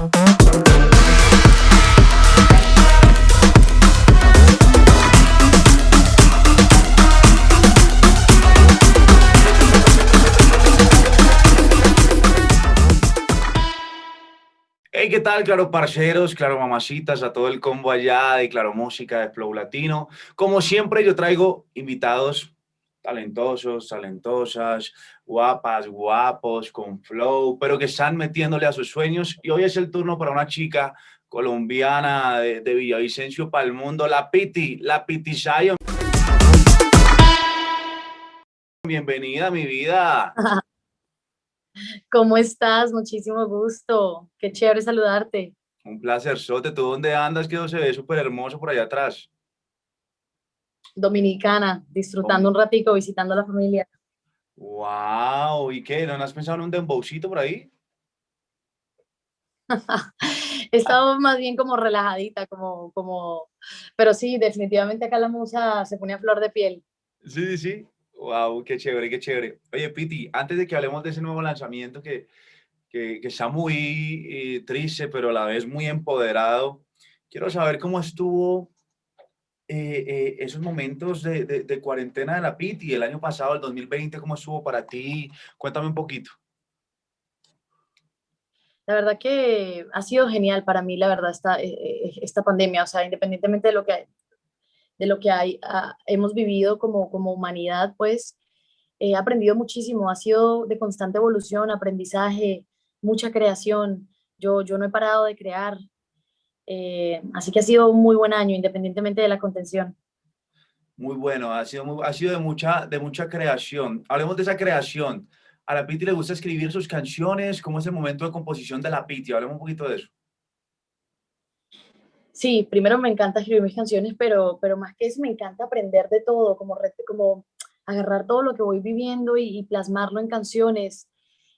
Hey, ¿qué tal? Claro, parceros, claro, mamacitas, a todo el combo allá de Claro Música, de Flow Latino. Como siempre, yo traigo invitados talentosos, talentosas, guapas, guapos, con flow, pero que están metiéndole a sus sueños. Y hoy es el turno para una chica colombiana de, de Villavicencio para el mundo, la Piti, la Piti Zion. Bienvenida, mi vida. ¿Cómo estás? Muchísimo gusto. Qué chévere saludarte. Un placer, Sote. ¿Tú dónde andas? Que se ve súper hermoso por allá atrás. Dominicana, disfrutando un ratico, visitando a la familia. ¡Wow! ¿Y qué? ¿No has pensado en un dembowcito por ahí? He estado más bien como relajadita, como, como... Pero sí, definitivamente acá la musa se pone a flor de piel. Sí, sí, sí. Wow, qué chévere, qué chévere. Oye, Piti, antes de que hablemos de ese nuevo lanzamiento que, que, que está muy eh, triste, pero a la vez muy empoderado, quiero saber cómo estuvo eh, eh, esos momentos de, cuarentena de la Piti, el año pasado, el 2020, ¿cómo estuvo para ti? Cuéntame un poquito. La verdad que ha sido genial para mí, la verdad, esta, esta pandemia, o sea, independientemente de lo que de lo que hay, ah, hemos vivido como, como humanidad, pues he aprendido muchísimo, ha sido de constante evolución, aprendizaje, mucha creación. Yo, yo no he parado de crear, eh, así que ha sido un muy buen año, independientemente de la contención. Muy bueno, ha sido, muy, ha sido de, mucha, de mucha creación. Hablemos de esa creación. A la Piti le gusta escribir sus canciones, ¿cómo es el momento de composición de la Piti? Hablemos un poquito de eso. Sí, primero me encanta escribir mis canciones, pero, pero más que eso me encanta aprender de todo, como, como agarrar todo lo que voy viviendo y, plasmarlo en canciones.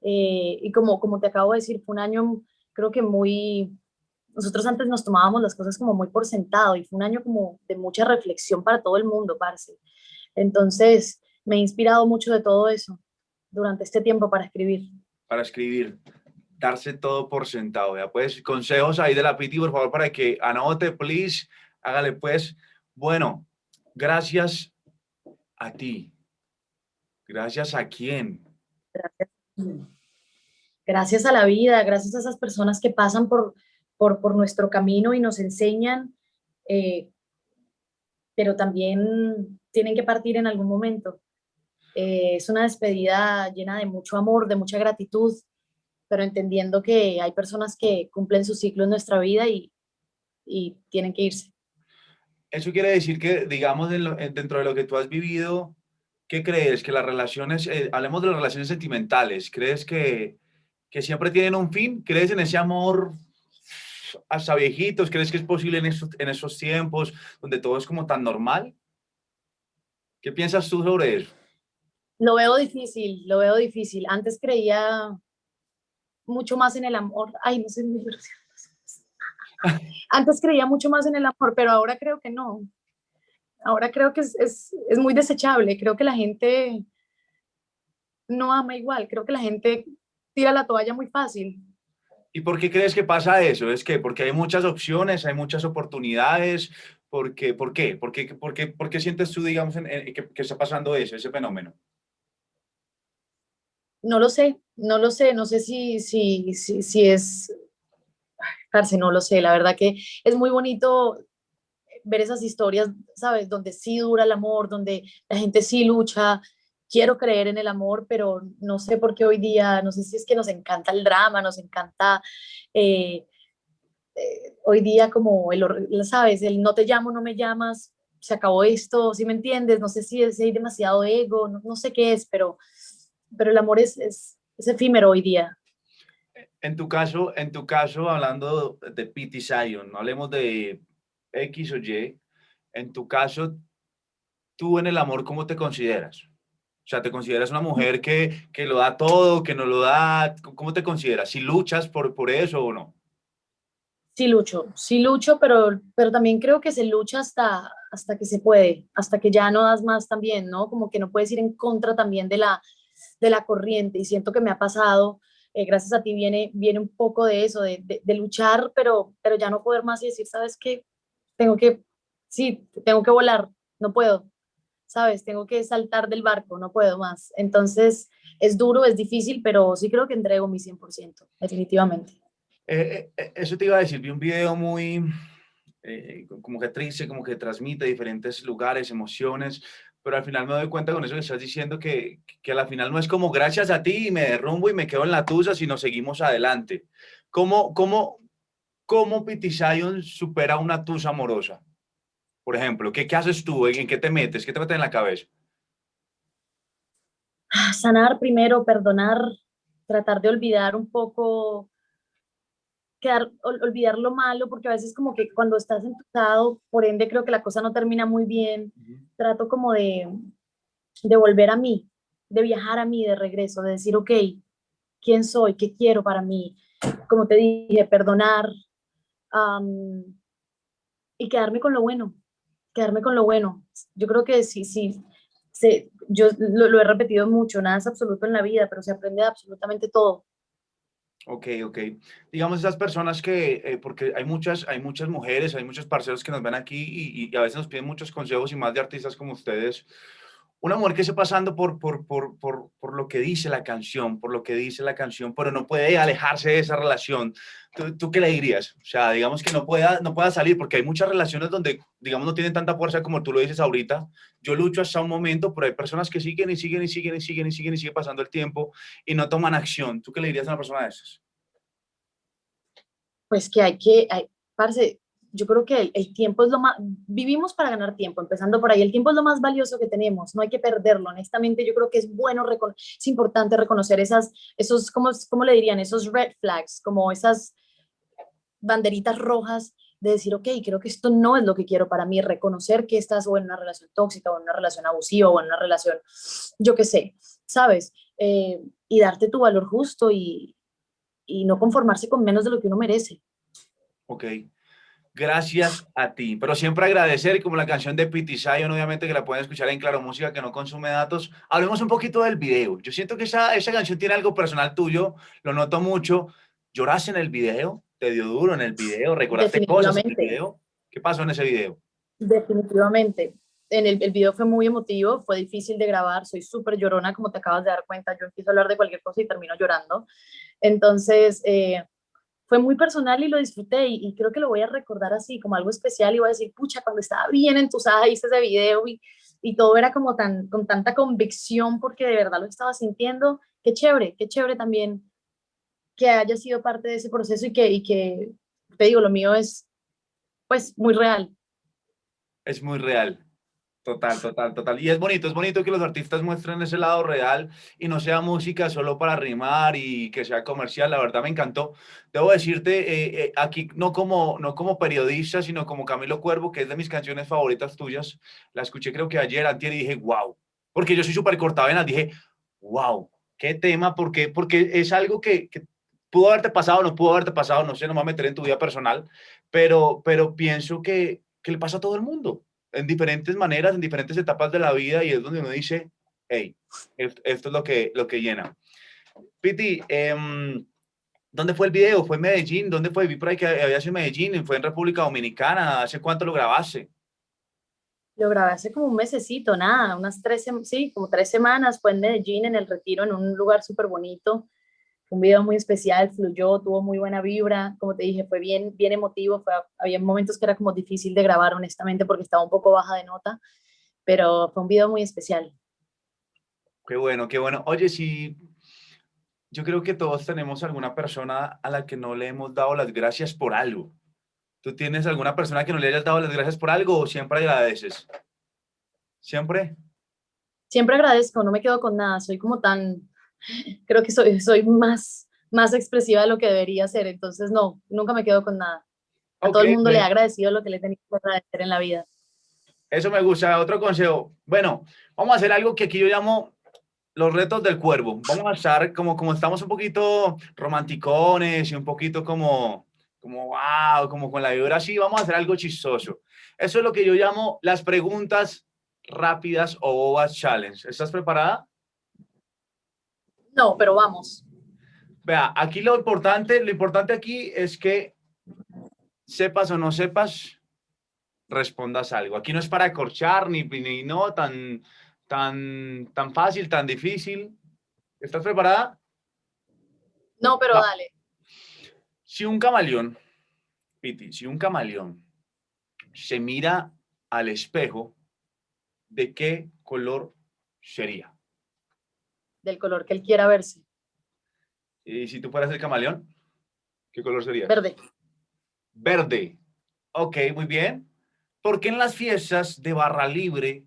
Eh, y como, como te acabo de decir, fue un año creo que muy... Nosotros antes nos tomábamos las cosas como muy por sentado y fue un año como de mucha reflexión para todo el mundo, parce. Entonces, me he inspirado mucho de todo eso durante este tiempo para escribir. Para escribir darse todo por sentado. ¿ya? Pues consejos ahí de la Piti, por favor, para que anote, please, hágale pues. Bueno, gracias a ti. Gracias a quién. Gracias. Gracias a la vida, gracias a esas personas que pasan por, por, por nuestro camino y nos enseñan, eh, pero también tienen que partir en algún momento. Eh, es una despedida llena de mucho amor, de mucha gratitud, pero entendiendo que hay personas que cumplen su ciclo en nuestra vida y, y tienen que irse. Eso quiere decir que, digamos, dentro de lo que tú has vivido, ¿qué crees? Que las relaciones, eh, hablemos de las relaciones sentimentales, ¿crees que, que siempre tienen un fin? ¿Crees en ese amor hasta viejitos? ¿Crees que es posible en esos, tiempos donde todo es como tan normal? ¿Qué piensas tú sobre eso? Lo veo difícil, lo veo difícil. Antes creía mucho más en el amor. Ay, no sé, mi Antes creía mucho más en el amor, pero ahora creo que no. Ahora creo que es, es, muy desechable. Creo que la gente no ama igual. Creo que la gente tira la toalla muy fácil. ¿Y por qué crees que pasa eso? Es que porque hay muchas opciones, hay muchas oportunidades. Porque, ¿Por qué? ¿Por qué, por qué, por qué sientes tú, digamos, en, en, que, que está pasando eso, ese fenómeno? No lo sé, no lo sé, no sé si, si, si, si es, parce, no lo sé, la verdad que es muy bonito ver esas historias, ¿sabes? Donde sí dura el amor, donde la gente sí lucha, quiero creer en el amor, pero no sé por qué hoy día, no sé si es que nos encanta el drama, nos encanta eh, eh, hoy día como, el, ¿sabes? El no te llamo, no me llamas, se acabó esto, ¿sí me entiendes? No sé si, es, si hay demasiado ego, no, sé qué es, pero pero el amor es, es, es, efímero hoy día. En tu caso, en tu caso, hablando de Pity Zion, no hablemos de X o Y, en tu caso, tú en el amor, ¿cómo te consideras? O sea, ¿te consideras una mujer que, que lo da todo, que no lo da? ¿Cómo te consideras? ¿Si luchas por, por eso o no? Sí lucho, sí lucho, pero, pero también creo que se lucha hasta, hasta que se puede, hasta que ya no das más también, ¿no? Como que no puedes ir en contra también de la, de la corriente y siento que me ha pasado eh, gracias a ti viene, viene un poco de eso, de, de, luchar, pero, pero ya no poder más y decir, ¿sabes qué? Tengo que, sí, tengo que volar, no puedo, ¿sabes? Tengo que saltar del barco, no puedo más. Entonces, es duro, es difícil, pero sí creo que entrego mi 100%, definitivamente. Eh, eh, eso te iba a decir, vi un video muy, como que triste, como que transmite diferentes lugares, emociones, pero al final me doy cuenta con eso que estás diciendo que, que a la final no es como gracias a ti y me derrumbo y me quedo en la tusa, sino seguimos adelante. ¿Cómo, cómo, cómo Pity supera una tusa amorosa? Por ejemplo, ¿qué, qué haces tú? ¿En, qué te metes? ¿Qué te metes en la cabeza? Sanar primero, perdonar, tratar de olvidar un poco quedar, olvidar lo malo, porque a veces como que cuando estás entusado, por ende creo que la cosa no termina muy bien, trato como de, de volver a mí, de viajar a mí de regreso, de decir, ok, ¿quién soy? ¿Qué quiero para mí? Como te dije, perdonar y quedarme con lo bueno, quedarme con lo bueno. Yo creo que sí, sí, yo lo, lo he repetido mucho, nada es absoluto en la vida, pero se aprende absolutamente todo. Ok, ok. Digamos esas personas que, eh, porque hay muchas, hay muchas mujeres, hay muchos parceros que nos ven aquí y, y, a veces nos piden muchos consejos y más de artistas como ustedes. Una mujer que esté pasando por, por, por, por, por lo que dice la canción, por lo que dice la canción, pero no puede alejarse de esa relación. ¿Tú, qué le dirías? O sea, digamos que no pueda, no pueda salir, porque hay muchas relaciones donde, digamos, no tienen tanta fuerza como tú lo dices ahorita. Yo lucho hasta un momento, pero hay personas que siguen y siguen y siguen y siguen y siguen y siguen pasando el tiempo y no toman acción. ¿Tú qué le dirías a una persona de esas? Pues que hay que, hay, parce, yo creo que el, tiempo es lo más, vivimos para ganar tiempo, empezando por ahí, el tiempo es lo más valioso que tenemos, no hay que perderlo, honestamente yo creo que es bueno, es importante reconocer esas, esos, ¿cómo, ¿cómo le dirían? Esos red flags, como esas banderitas rojas de decir, ok, creo que esto no es lo que quiero para mí, reconocer que estás o en una relación tóxica, o en una relación abusiva, o en una relación, yo qué sé, ¿sabes? Eh, y darte tu valor justo y, y no conformarse con menos de lo que uno merece. Ok, gracias a ti, pero siempre agradecer, como la canción de Pity Zion, obviamente que la pueden escuchar en Claro Música, que no consume datos. Hablemos un poquito del video. Yo siento que esa, esa canción tiene algo personal tuyo, lo noto mucho. ¿Lloraste en el video? ¿Te dio duro en el video? ¿Recordaste cosas en el video? ¿Qué pasó en ese video? Definitivamente. En el, el video fue muy emotivo, fue difícil de grabar, soy súper llorona, como te acabas de dar cuenta, yo empiezo a hablar de cualquier cosa y termino llorando. Entonces, eh, fue muy personal y lo disfruté y, creo que lo voy a recordar así, como algo especial y voy a decir, pucha, cuando estaba bien entusada hice ese video y, y todo era como tan, con tanta convicción porque de verdad lo estaba sintiendo. Qué chévere, qué chévere también que haya sido parte de ese proceso y que, y que, te digo, lo mío es pues muy real. Es muy real. Total, total, total. Y es bonito, es bonito que los artistas muestren ese lado real y no sea música solo para rimar y que sea comercial. La verdad me encantó. Debo decirte, eh, eh, aquí no como, no como periodista, sino como Camilo Cuervo, que es de mis canciones favoritas tuyas. La escuché creo que ayer, antier, y dije, wow. Porque yo soy súper cortavenas, dije, wow, qué tema, porque, porque es algo que, que pudo haberte pasado, no pudo haberte pasado, no sé, no me voy a meter en tu vida personal, pero, pero pienso que, que le pasa a todo el mundo en diferentes maneras, en diferentes etapas de la vida y es donde uno dice, hey, esto, es lo que, lo que llena. Piti, em, ¿dónde fue el video? ¿Fue en Medellín? ¿Dónde fue? Vi por ahí que había sido en Medellín, fue en República Dominicana. ¿Hace cuánto lo grabaste? Lo grabé hace como un mesecito, nada, unas tres, sí, como tres semanas. Fue en Medellín, en el retiro, en un lugar súper bonito un video muy especial, fluyó, tuvo muy buena vibra, como te dije, fue bien, bien emotivo, fue, había momentos que era como difícil de grabar honestamente porque estaba un poco baja de nota, pero fue un video muy especial. Qué bueno, qué bueno. Oye, sí, yo creo que todos tenemos alguna persona a la que no le hemos dado las gracias por algo. ¿Tú tienes alguna persona que no le hayas dado las gracias por algo o siempre agradeces? ¿Siempre? Siempre agradezco, no me quedo con nada, soy como tan, creo que soy, soy más, más expresiva de lo que debería ser, entonces no, nunca me quedo con nada. A todo el mundo le he agradecido lo que le he tenido que agradecer en la vida. Eso me gusta. Otro consejo. Bueno, vamos a hacer algo que aquí yo llamo los retos del cuervo. Vamos a estar como, como estamos un poquito romanticones y un poquito como, como wow, como con la vibra así, vamos a hacer algo chistoso. Eso es lo que yo llamo las preguntas rápidas o bobas challenge. ¿Estás preparada? No, pero vamos. Vea, aquí lo importante, lo importante aquí es que sepas o no sepas, respondas algo. Aquí no es para acorchar ni, ni no tan, tan, tan fácil, tan difícil. ¿Estás preparada? No, pero dale. Si un camaleón, Piti, si un camaleón se mira al espejo, ¿de qué color sería? Del color que él quiera verse. ¿Y si tú fueras el camaleón? ¿Qué color sería? Verde. Verde. Ok, muy bien. Porque en las fiestas de barra libre,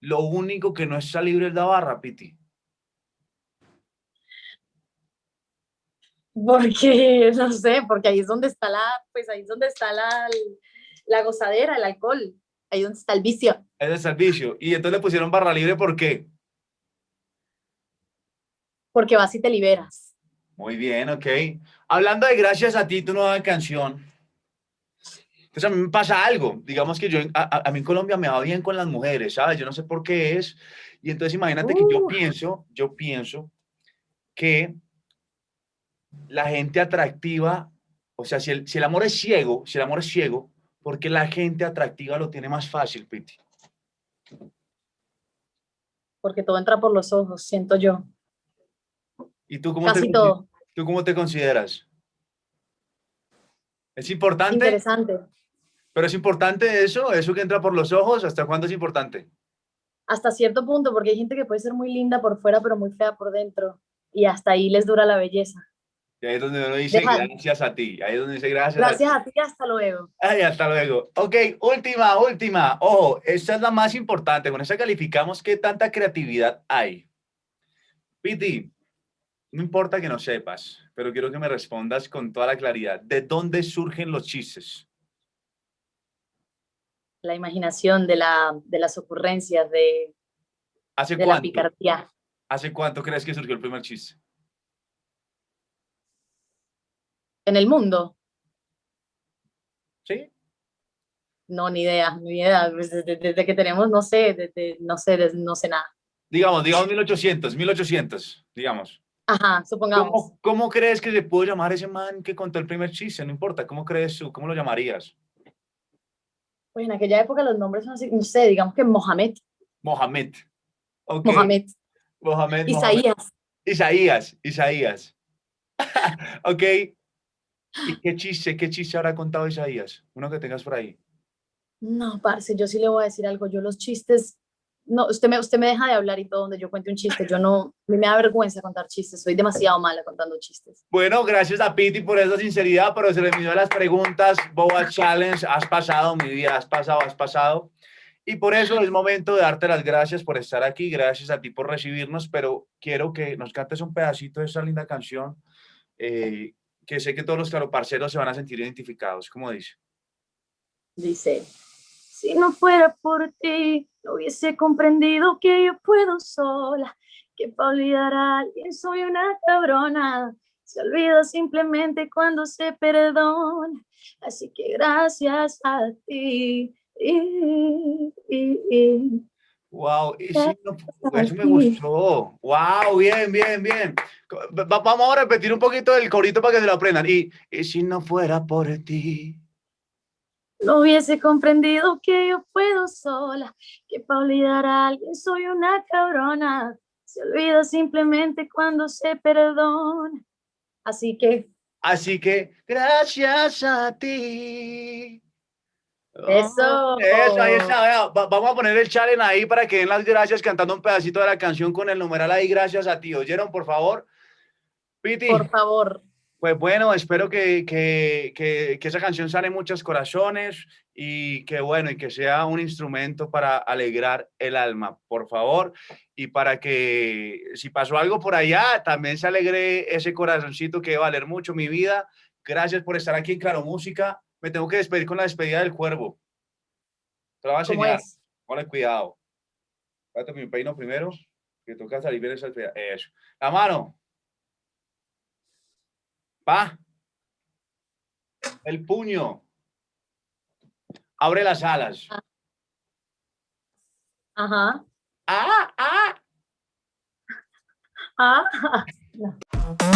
lo único que no está libre es la barra, Piti? Porque, no sé, porque ahí es donde está la, pues ahí es donde está la, la gozadera, el alcohol. Ahí es donde está el vicio. Ahí está el vicio. Y entonces le pusieron barra libre, ¿por qué? Porque vas y te liberas. Muy bien, ok. Hablando de gracias a ti, tu nueva canción. Entonces a mí me pasa algo. Digamos que yo, a, mí en Colombia me va bien con las mujeres, ¿sabes? Yo no sé por qué es. Y entonces imagínate que yo pienso, yo pienso que la gente atractiva, o sea, si el, si el amor es ciego, si el amor es ciego, porque la gente atractiva lo tiene más fácil, Piti? Porque todo entra por los ojos, siento yo. ¿Y tú cómo, Casi te, todo. tú cómo te consideras? ¿Es importante? Interesante. ¿Pero es importante eso? ¿Eso que entra por los ojos? ¿Hasta cuándo es importante? Hasta cierto punto, porque hay gente que puede ser muy linda por fuera, pero muy fea por dentro. Y hasta ahí les dura la belleza. Y ahí es donde uno dice gracias a ti. Ahí es donde dice gracias, gracias a ti. hasta luego. Ay, hasta luego. Ok, última, última. Ojo, esta es la más importante. Con esta calificamos qué tanta creatividad hay. Piti, no importa que no sepas, pero quiero que me respondas con toda la claridad. ¿De dónde surgen los chistes? La imaginación de, la, de las ocurrencias, de, ¿Hace de la picardía. ¿Hace cuánto crees que surgió el primer chiste? en el mundo? ¿Sí? No, ni idea, ni idea. Pues, desde, que tenemos, no sé, desde, no sé, no sé nada. Digamos, digamos 1800, 1800, digamos. Ajá, supongamos. ¿Cómo, crees que se puede llamar ese man que contó el primer chiste? No importa, ¿cómo crees tú? ¿Cómo lo llamarías? Pues en aquella época los nombres son así, no sé, digamos que Mohamed. Mohamed. Okay. Mohamed. Mohamed. Isaías. Isaías, Isaías. ok, ¿Y qué chiste, qué chiste habrá contado Isaías? Uno que tengas por ahí. No, parce, yo sí le voy a decir algo. Yo los chistes, no, usted me, usted me deja de hablar y todo donde yo cuente un chiste. Yo no, a mí me da vergüenza contar chistes. Soy demasiado mala contando chistes. Bueno, gracias a Piti por esa sinceridad, pero se le midió las preguntas. Boa Challenge, has pasado mi vida, has pasado, has pasado. Y por eso es momento de darte las gracias por estar aquí, gracias a ti por recibirnos, pero quiero que nos cantes un pedacito de esa linda canción eh, que sé que todos los claroparceros se van a sentir identificados. ¿Cómo dice? Dice, si no fuera por ti, no hubiese comprendido que yo puedo sola, que para olvidar a alguien soy una cabrona. Se olvida simplemente cuando se perdona. Así que gracias a ti. Wow, eso me gustó. Wow, bien, bien, bien. vamos a repetir un poquito el corito para que se lo aprendan. Y, y si no fuera por ti. No hubiese comprendido que yo puedo sola, que para olvidar a alguien soy una cabrona. Se olvida simplemente cuando se perdona. Así que. Así que, gracias a ti. Eso. Eso, ahí está. vamos a poner el challenge ahí para que den las gracias cantando un pedacito de la canción con el numeral ahí. Gracias a ti. ¿Oyeron, por favor? Piti. Por favor. Pues bueno, espero que, que, que, que, esa canción sale en muchos corazones y que bueno, y que sea un instrumento para alegrar el alma, por favor, y para que si pasó algo por allá, también se alegre ese corazoncito que va a valer mucho mi vida. Gracias por estar aquí en Claro Música me tengo que despedir con la despedida del cuervo. Te lo voy a enseñar. Ponle cuidado. Espérate mi peino primero, que toca salir bien esa despedida. Eso. La mano. Pa. El puño. Abre las alas. Ajá. Ah, ah. Ah.